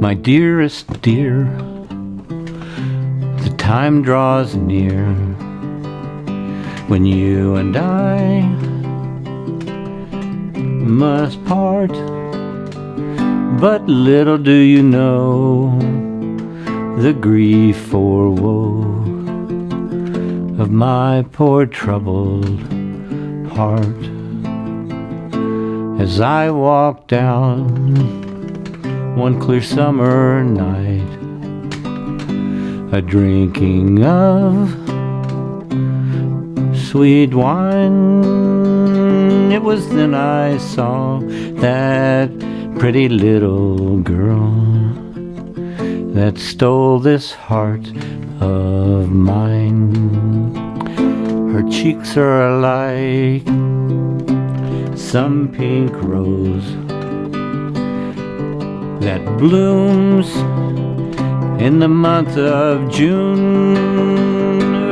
My dearest dear, the time draws near when you and I must part. But little do you know the grief or woe of my poor troubled heart as I walk down one clear summer night, a drinking of sweet wine. It was then I saw that pretty little girl that stole this heart of mine. Her cheeks are like some pink rose that blooms in the month of June.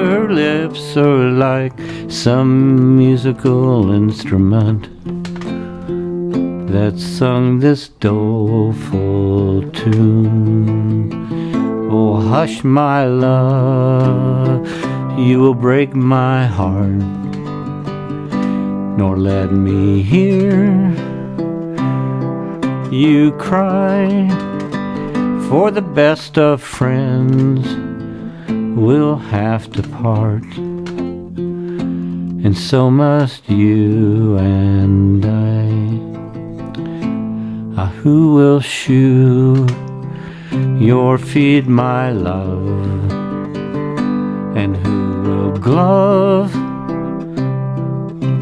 Her lips are like some musical instrument that sung this doleful tune. Oh, hush, my love, you will break my heart, nor let me hear you cry. For the best of friends will have to part, and so must you and I. Ah, who will shoe your feet, my love? And who will glove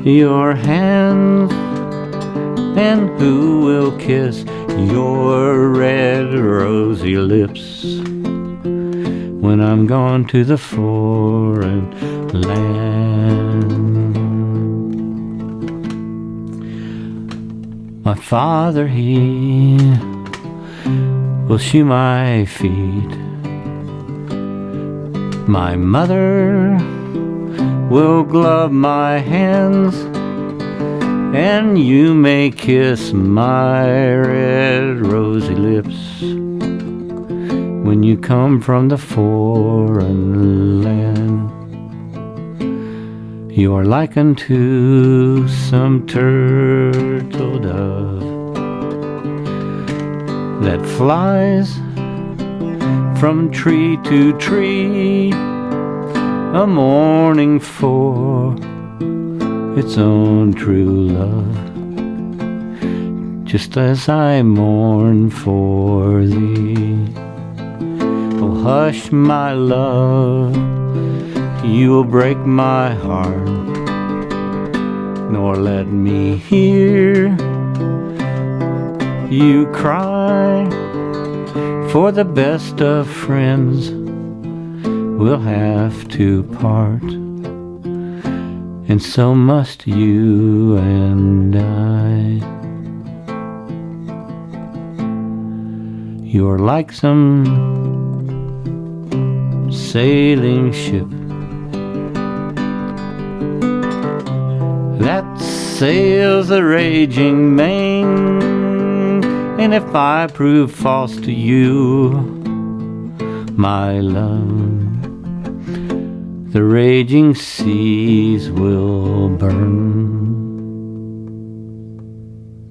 your hands? And who will kiss your red rosy lips when I'm gone to the foreign land? My father, he will shoe my feet. My mother will glove my hands and you may kiss my red rosy lips when you come from the foreign land. You are like unto some turtle dove that flies from tree to tree, a mourning for its own true love, just as I mourn for thee. Oh, hush, my love, you will break my heart, nor let me hear you cry. For the best of friends will have to part and so must you and I. You're like some sailing ship that sails the raging main, and if I prove false to you, my love the raging seas will burn.